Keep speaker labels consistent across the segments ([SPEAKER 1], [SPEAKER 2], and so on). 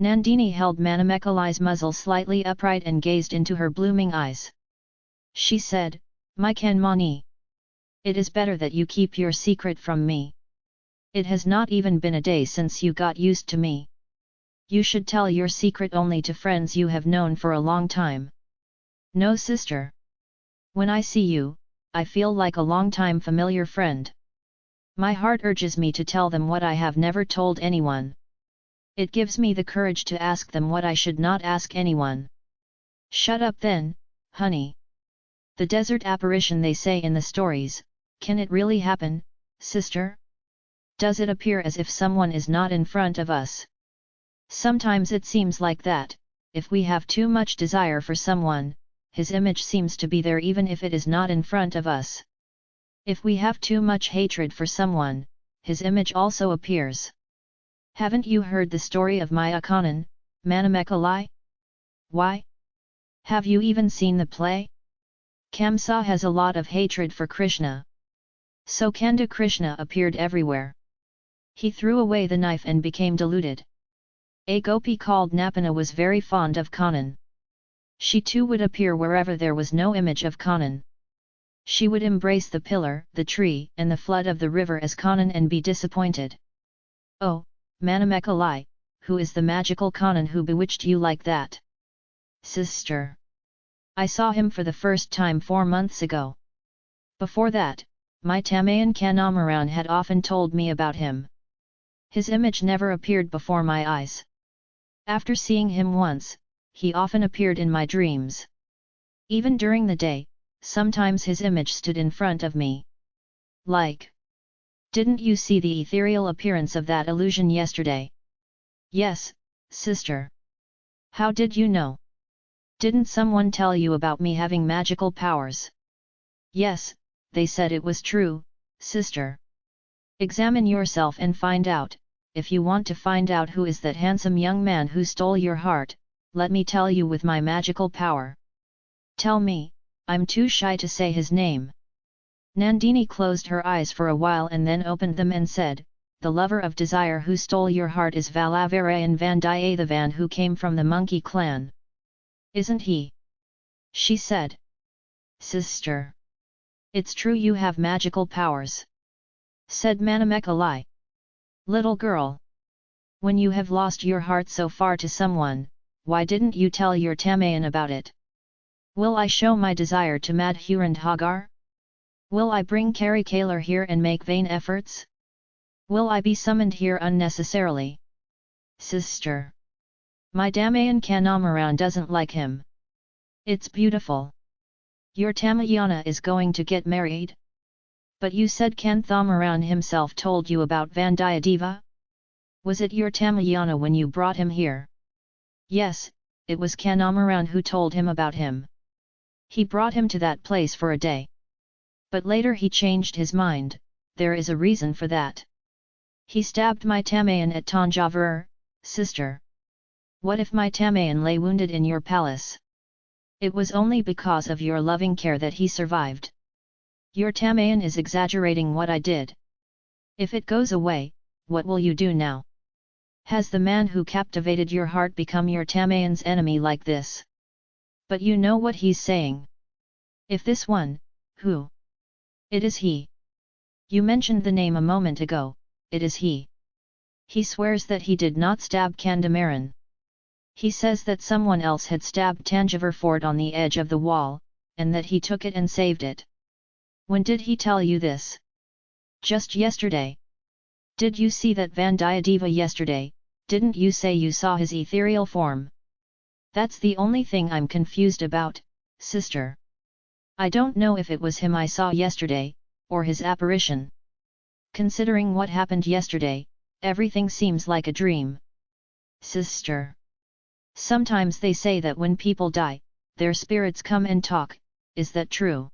[SPEAKER 1] Nandini held Manamekalai's muzzle slightly upright and gazed into her blooming eyes. She said, My Kanmani. It is better that you keep your secret from me. It has not even been a day since you got used to me. You should tell your secret only to friends you have known for a long time. No sister. When I see you, I feel like a long-time familiar friend. My heart urges me to tell them what I have never told anyone. It gives me the courage to ask them what I should not ask anyone. Shut up then, honey. The desert apparition they say in the stories, can it really happen, sister? Does it appear as if someone is not in front of us? Sometimes it seems like that, if we have too much desire for someone, his image seems to be there even if it is not in front of us. If we have too much hatred for someone, his image also appears. Haven't you heard the story of Mayakanan, Manamekalai? Why? Have you even seen the play? Kamsa has a lot of hatred for Krishna. So Kanda Krishna appeared everywhere. He threw away the knife and became deluded. A gopi called Napana was very fond of Kanan. She too would appear wherever there was no image of Kanan. She would embrace the pillar, the tree, and the flood of the river as Kanan and be disappointed. Oh, Manamekalai, who is the magical Kanan who bewitched you like that? Sister! I saw him for the first time four months ago. Before that, my Tamayan Kanamaran had often told me about him. His image never appeared before my eyes. After seeing him once, he often appeared in my dreams. Even during the day, sometimes his image stood in front of me. Like. Didn't you see the ethereal appearance of that illusion yesterday? Yes, sister. How did you know? Didn't someone tell you about me having magical powers? Yes, they said it was true, sister. Examine yourself and find out, if you want to find out who is that handsome young man who stole your heart, let me tell you with my magical power. Tell me, I'm too shy to say his name. Nandini closed her eyes for a while and then opened them and said, The lover of desire who stole your heart is Valavarayan Vandiyathevan who came from the monkey clan. Isn't he? She said. Sister. It's true you have magical powers. Said Manamekalai. Little girl. When you have lost your heart so far to someone, why didn't you tell your Tamayan about it? Will I show my desire to Madhurandhagar? Will I bring Kari Kalar here and make vain efforts? Will I be summoned here unnecessarily? Sister! My Damayan Kanamaran doesn't like him. It's beautiful. Your Tamayana is going to get married? But you said Kandamaran himself told you about Vandiyadeva? Was it your Tamayana when you brought him here? Yes, it was Kanamaran who told him about him. He brought him to that place for a day. But later he changed his mind, there is a reason for that. He stabbed my Tamayan at Tanjavur, sister. What if my Tamayan lay wounded in your palace? It was only because of your loving care that he survived. Your Tamayan is exaggerating what I did. If it goes away, what will you do now? Has the man who captivated your heart become your Tamayan's enemy like this? But you know what he's saying. If this one, who? It is he. You mentioned the name a moment ago, it is he. He swears that he did not stab Kandamaran. He says that someone else had stabbed Tanjavur fort on the edge of the wall, and that he took it and saved it. When did he tell you this? Just yesterday. Did you see that Vandiyadeva yesterday, didn't you say you saw his ethereal form? That's the only thing I'm confused about, sister. I don't know if it was him I saw yesterday, or his apparition. Considering what happened yesterday, everything seems like a dream. Sister. Sometimes they say that when people die, their spirits come and talk, is that true?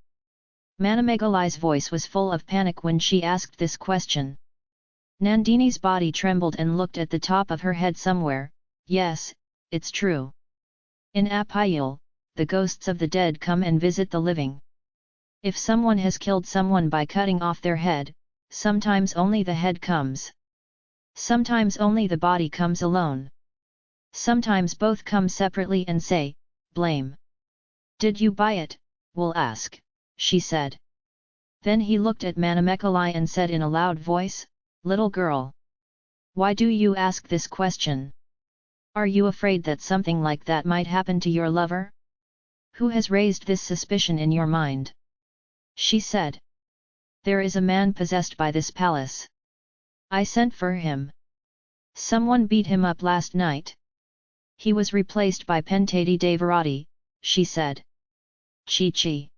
[SPEAKER 1] Manamekalai's voice was full of panic when she asked this question. Nandini's body trembled and looked at the top of her head somewhere, yes, it's true. In Apayal, the ghosts of the dead come and visit the living. If someone has killed someone by cutting off their head, sometimes only the head comes. Sometimes only the body comes alone. Sometimes both come separately and say, blame. Did you buy it, will ask, she said. Then he looked at Manamekalai and said in a loud voice, Little girl. Why do you ask this question? Are you afraid that something like that might happen to your lover? Who has raised this suspicion in your mind? She said. There is a man possessed by this palace. I sent for him. Someone beat him up last night. He was replaced by Pentadi Devarati, she said. Chi chi.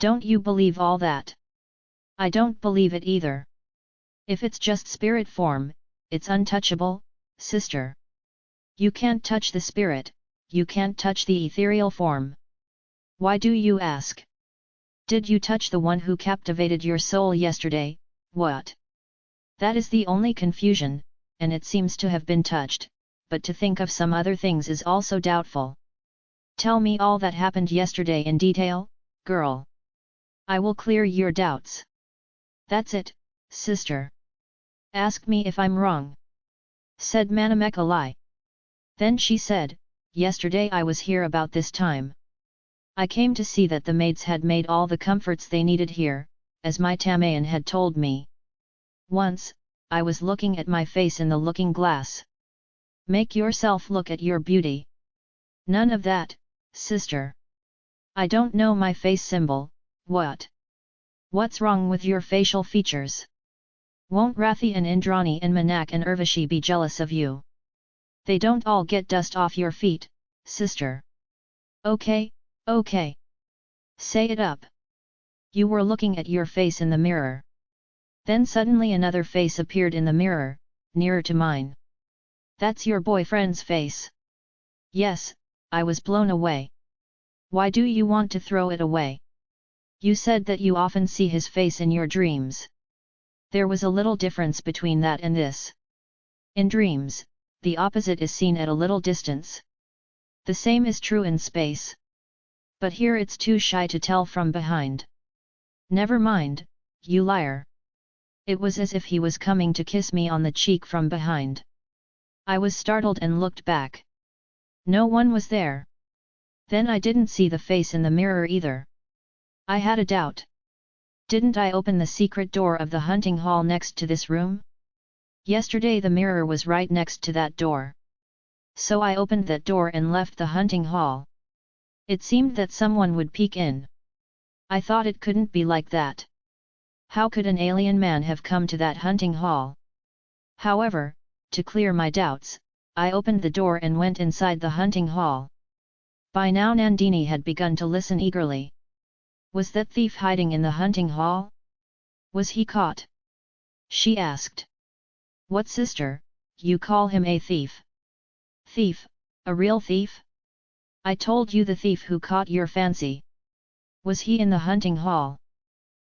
[SPEAKER 1] Don't you believe all that? I don't believe it either. If it's just spirit form, it's untouchable, sister. You can't touch the spirit, you can't touch the ethereal form. Why do you ask? Did you touch the one who captivated your soul yesterday, what? That is the only confusion, and it seems to have been touched, but to think of some other things is also doubtful. Tell me all that happened yesterday in detail, girl. I will clear your doubts. That's it, sister. Ask me if I'm wrong. Said Manamekalai. Then she said, Yesterday I was here about this time. I came to see that the maids had made all the comforts they needed here, as my Tamayan had told me. Once, I was looking at my face in the looking glass. Make yourself look at your beauty. None of that, sister. I don't know my face symbol, what? What's wrong with your facial features? Won't Rathi and Indrani and Manak and Urvashi be jealous of you? They don't all get dust off your feet, sister. Okay, okay. Say it up. You were looking at your face in the mirror. Then suddenly another face appeared in the mirror, nearer to mine. That's your boyfriend's face. Yes, I was blown away. Why do you want to throw it away? You said that you often see his face in your dreams. There was a little difference between that and this. In dreams, the opposite is seen at a little distance. The same is true in space. But here it's too shy to tell from behind. Never mind, you liar. It was as if he was coming to kiss me on the cheek from behind. I was startled and looked back. No one was there. Then I didn't see the face in the mirror either. I had a doubt. Didn't I open the secret door of the hunting hall next to this room? Yesterday the mirror was right next to that door. So I opened that door and left the hunting hall. It seemed that someone would peek in. I thought it couldn't be like that. How could an alien man have come to that hunting hall? However, to clear my doubts, I opened the door and went inside the hunting hall. By now Nandini had begun to listen eagerly. Was that thief hiding in the hunting hall? Was he caught? She asked. What sister, you call him a thief? Thief, a real thief? I told you the thief who caught your fancy. Was he in the hunting hall?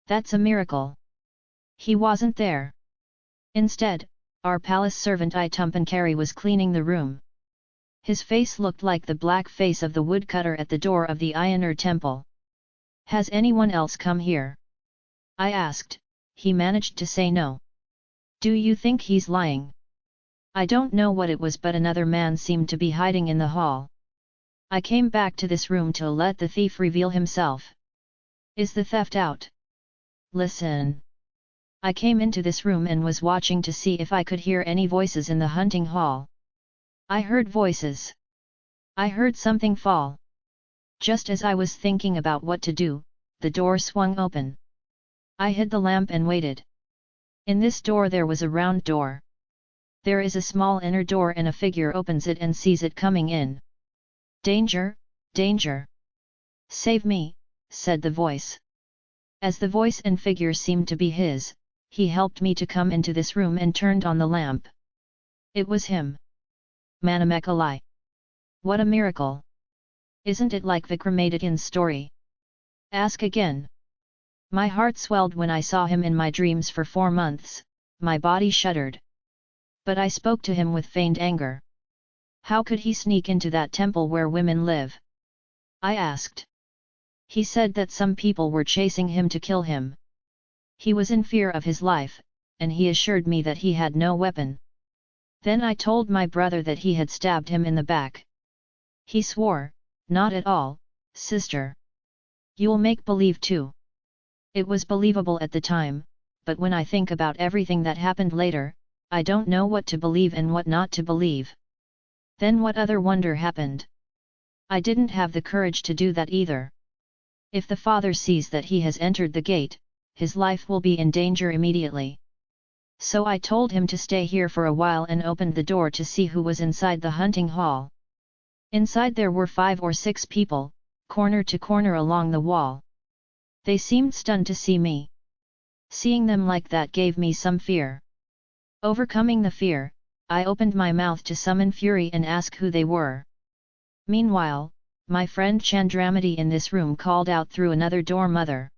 [SPEAKER 1] That's a miracle. He wasn't there. Instead, our palace servant Idumbankari was cleaning the room. His face looked like the black face of the woodcutter at the door of the Iyengar temple. Has anyone else come here? I asked, he managed to say no. Do you think he's lying? I don't know what it was but another man seemed to be hiding in the hall. I came back to this room to let the thief reveal himself. Is the theft out? Listen. I came into this room and was watching to see if I could hear any voices in the hunting hall. I heard voices. I heard something fall. Just as I was thinking about what to do, the door swung open. I hid the lamp and waited. In this door there was a round door. There is a small inner door and a figure opens it and sees it coming in. Danger, danger! Save me, said the voice. As the voice and figure seemed to be his, he helped me to come into this room and turned on the lamp. It was him. Manamekalai. What a miracle! Isn't it like Vikramadityan's story? Ask again. My heart swelled when I saw him in my dreams for four months, my body shuddered. But I spoke to him with feigned anger. How could he sneak into that temple where women live? I asked. He said that some people were chasing him to kill him. He was in fear of his life, and he assured me that he had no weapon. Then I told my brother that he had stabbed him in the back. He swore, not at all, sister. You'll make believe too. It was believable at the time, but when I think about everything that happened later, I don't know what to believe and what not to believe. Then what other wonder happened? I didn't have the courage to do that either. If the father sees that he has entered the gate, his life will be in danger immediately. So I told him to stay here for a while and opened the door to see who was inside the hunting hall. Inside there were five or six people, corner to corner along the wall. They seemed stunned to see me. Seeing them like that gave me some fear. Overcoming the fear, I opened my mouth to summon fury and ask who they were. Meanwhile, my friend Chandramati in this room called out through another door Mother.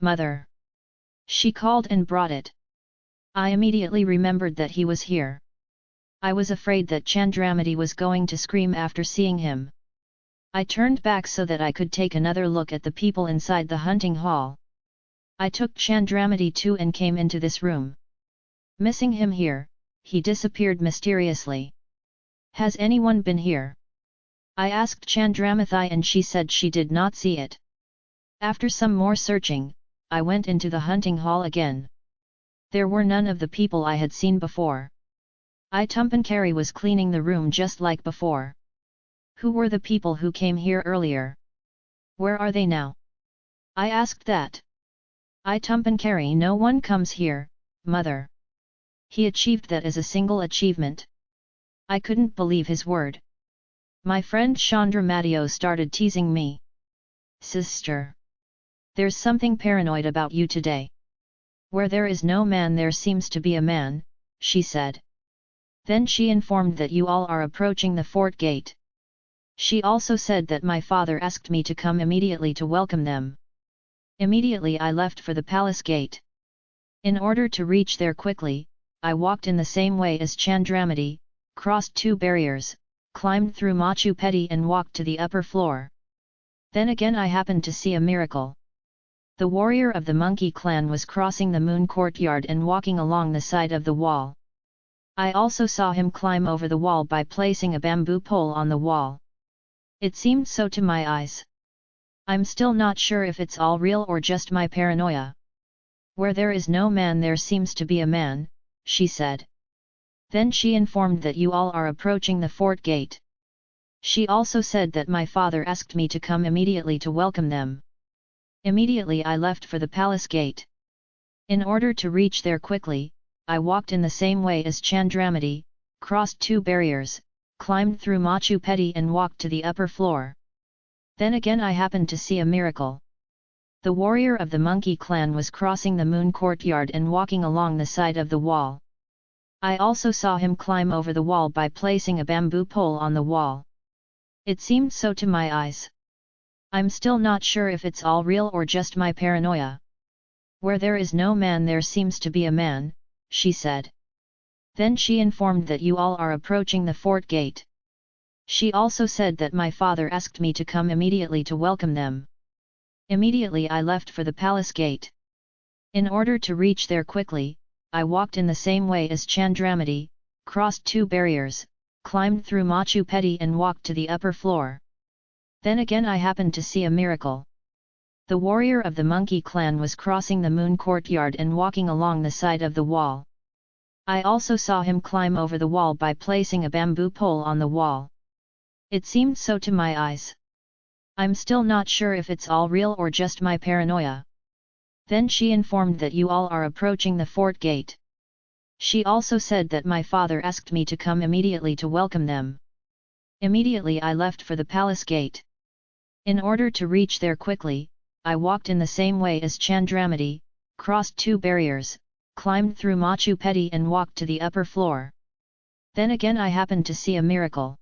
[SPEAKER 1] Mother! She called and brought it. I immediately remembered that he was here. I was afraid that Chandramati was going to scream after seeing him. I turned back so that I could take another look at the people inside the hunting hall. I took Chandramati too and came into this room. Missing him here, he disappeared mysteriously. Has anyone been here? I asked Chandramathi and she said she did not see it. After some more searching, I went into the hunting hall again. There were none of the people I had seen before. Idumbankari was cleaning the room just like before. Who were the people who came here earlier? Where are they now? I asked that. Idumbankari no one comes here, mother. He achieved that as a single achievement. I couldn't believe his word. My friend Chandramati started teasing me. Sister! There's something paranoid about you today. Where there is no man there seems to be a man, she said. Then she informed that you all are approaching the fort gate. She also said that my father asked me to come immediately to welcome them. Immediately I left for the palace gate. In order to reach there quickly, I walked in the same way as Chandramati, crossed two barriers, climbed through Machu Peti and walked to the upper floor. Then again I happened to see a miracle. The warrior of the monkey clan was crossing the moon courtyard and walking along the side of the wall. I also saw him climb over the wall by placing a bamboo pole on the wall. It seemed so to my eyes. I'm still not sure if it's all real or just my paranoia. Where there is no man there seems to be a man, she said. Then she informed that you all are approaching the fort gate. She also said that my father asked me to come immediately to welcome them. Immediately I left for the palace gate. In order to reach there quickly, I walked in the same way as Chandramati, crossed two barriers, climbed through Machu Peti and walked to the upper floor. Then again I happened to see a miracle. The warrior of the monkey clan was crossing the moon courtyard and walking along the side of the wall. I also saw him climb over the wall by placing a bamboo pole on the wall. It seemed so to my eyes. I'm still not sure if it's all real or just my paranoia. Where there is no man there seems to be a man, she said. Then she informed that you all are approaching the fort gate. She also said that my father asked me to come immediately to welcome them. Immediately I left for the palace gate. In order to reach there quickly, I walked in the same way as Chandramati, crossed two barriers, climbed through Machu Peti and walked to the upper floor. Then again I happened to see a miracle. The warrior of the monkey clan was crossing the moon courtyard and walking along the side of the wall. I also saw him climb over the wall by placing a bamboo pole on the wall. It seemed so to my eyes. I'm still not sure if it's all real or just my paranoia. Then she informed that you all are approaching the fort gate. She also said that my father asked me to come immediately to welcome them. Immediately I left for the palace gate. In order to reach there quickly, I walked in the same way as Chandramati, crossed two barriers, climbed through Machu Peti and walked to the upper floor. Then again I happened to see a miracle.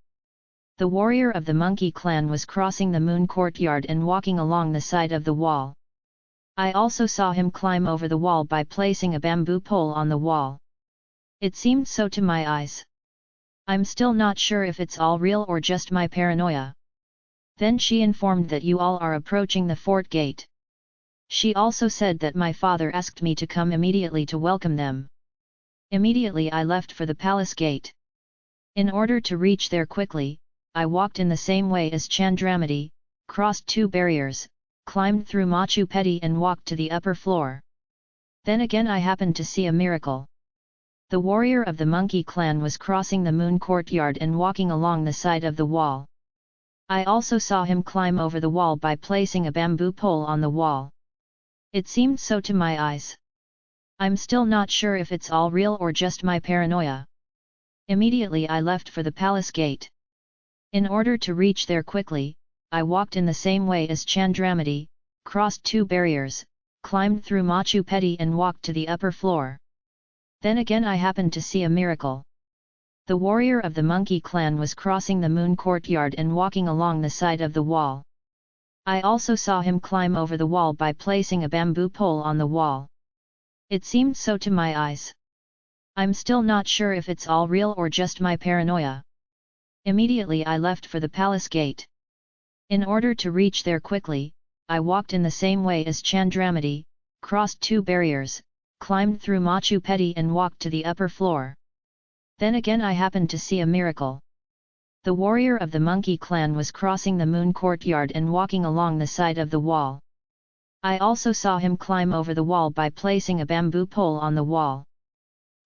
[SPEAKER 1] The warrior of the monkey clan was crossing the moon courtyard and walking along the side of the wall. I also saw him climb over the wall by placing a bamboo pole on the wall. It seemed so to my eyes. I'm still not sure if it's all real or just my paranoia. Then she informed that you all are approaching the fort gate. She also said that my father asked me to come immediately to welcome them. Immediately I left for the palace gate. In order to reach there quickly, I walked in the same way as Chandramati, crossed two barriers, climbed through Machu Peti and walked to the upper floor. Then again I happened to see a miracle. The warrior of the monkey clan was crossing the moon courtyard and walking along the side of the wall. I also saw him climb over the wall by placing a bamboo pole on the wall. It seemed so to my eyes. I'm still not sure if it's all real or just my paranoia. Immediately I left for the palace gate. In order to reach there quickly, I walked in the same way as Chandramati, crossed two barriers, climbed through Machu Peti and walked to the upper floor. Then again I happened to see a miracle. The warrior of the monkey clan was crossing the moon courtyard and walking along the side of the wall. I also saw him climb over the wall by placing a bamboo pole on the wall. It seemed so to my eyes. I'm still not sure if it's all real or just my paranoia. Immediately I left for the palace gate. In order to reach there quickly, I walked in the same way as Chandramati, crossed two barriers, climbed through Machu Peti and walked to the upper floor. Then again I happened to see a miracle. The warrior of the monkey clan was crossing the moon courtyard and walking along the side of the wall. I also saw him climb over the wall by placing a bamboo pole on the wall.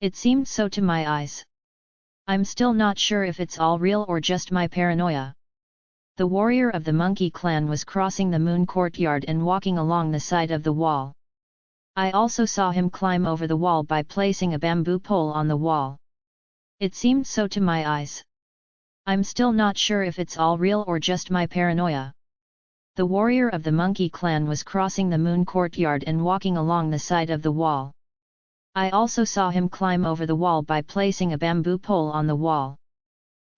[SPEAKER 1] It seemed so to my eyes. I'm still not sure if it's all real or just my paranoia. The warrior of the monkey clan was crossing the moon courtyard and walking along the side of the wall. I also saw him climb over the wall by placing a bamboo pole on the wall. It seemed so to my eyes. I'm still not sure if it's all real or just my paranoia. The warrior of the monkey clan was crossing the moon courtyard and walking along the side of the wall. I also saw him climb over the wall by placing a bamboo pole on the wall.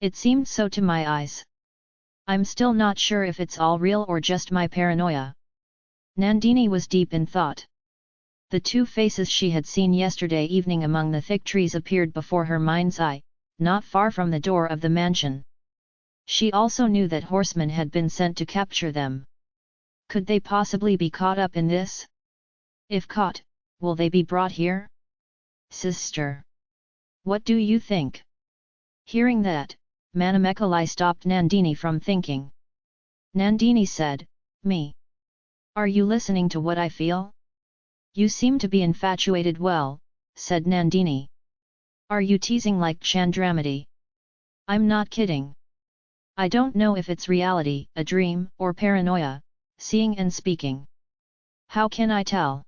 [SPEAKER 1] It seemed so to my eyes. I'm still not sure if it's all real or just my paranoia. Nandini was deep in thought. The two faces she had seen yesterday evening among the thick trees appeared before her mind's eye, not far from the door of the mansion. She also knew that horsemen had been sent to capture them. Could they possibly be caught up in this? If caught, will they be brought here? Sister! What do you think? Hearing that, Manamekalai stopped Nandini from thinking. Nandini said, Me. Are you listening to what I feel? You seem to be infatuated well, said Nandini. Are you teasing like Chandramati? I'm not kidding. I don't know if it's reality, a dream, or paranoia, seeing and speaking. How can I tell?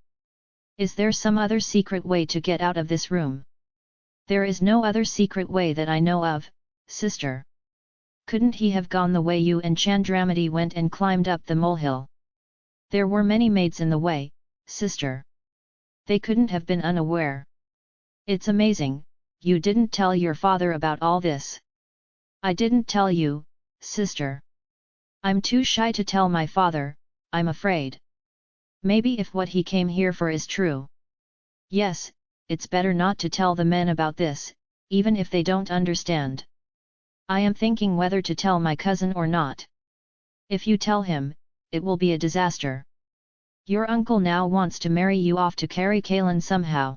[SPEAKER 1] Is there some other secret way to get out of this room? There is no other secret way that I know of, sister. Couldn't he have gone the way you and Chandramati went and climbed up the molehill? There were many maids in the way, sister. They couldn't have been unaware. It's amazing, you didn't tell your father about all this. I didn't tell you, sister. I'm too shy to tell my father, I'm afraid. Maybe if what he came here for is true. Yes, it's better not to tell the men about this, even if they don't understand. I am thinking whether to tell my cousin or not. If you tell him, it will be a disaster. Your uncle now wants to marry you off to Kari Kalan somehow.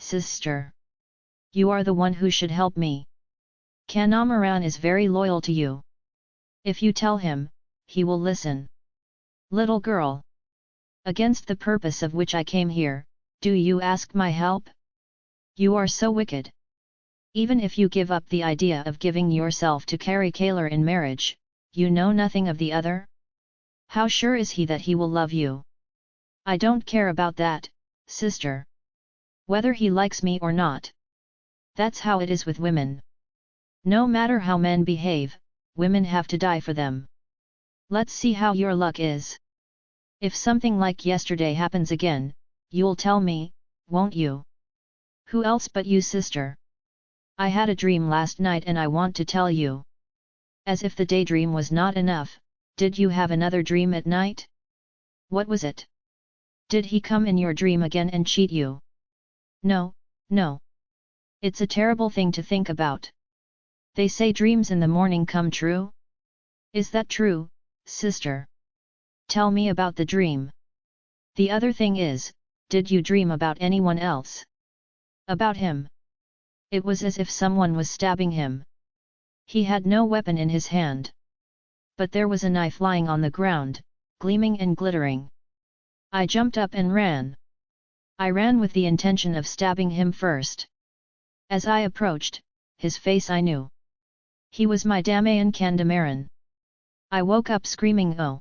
[SPEAKER 1] Sister! You are the one who should help me. Kanamaran is very loyal to you. If you tell him, he will listen. Little girl! Against the purpose of which I came here, do you ask my help? You are so wicked. Even if you give up the idea of giving yourself to Kari Kalar in marriage, you know nothing of the other? How sure is he that he will love you? I don't care about that, sister. Whether he likes me or not. That's how it is with women. No matter how men behave, women have to die for them. Let's see how your luck is. If something like yesterday happens again, you'll tell me, won't you? Who else but you sister? I had a dream last night and I want to tell you. As if the daydream was not enough, did you have another dream at night? What was it? Did he come in your dream again and cheat you? No, no. It's a terrible thing to think about. They say dreams in the morning come true? Is that true, sister? Tell me about the dream. The other thing is, did you dream about anyone else? About him. It was as if someone was stabbing him. He had no weapon in his hand. But there was a knife lying on the ground, gleaming and glittering. I jumped up and ran. I ran with the intention of stabbing him first. As I approached, his face I knew. He was my Damayan Kandamaran. I woke up screaming oh!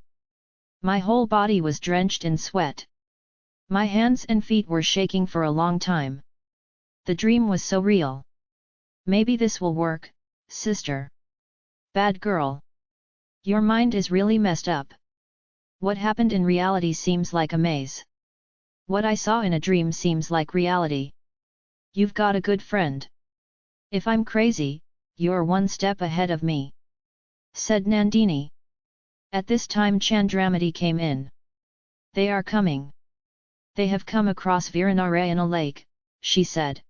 [SPEAKER 1] My whole body was drenched in sweat. My hands and feet were shaking for a long time. The dream was so real. Maybe this will work, sister. Bad girl. Your mind is really messed up. What happened in reality seems like a maze. What I saw in a dream seems like reality. You've got a good friend. If I'm crazy, you're one step ahead of me. Said Nandini. At this time Chandramati came in. They are coming. They have come across Viranarayana lake, she said.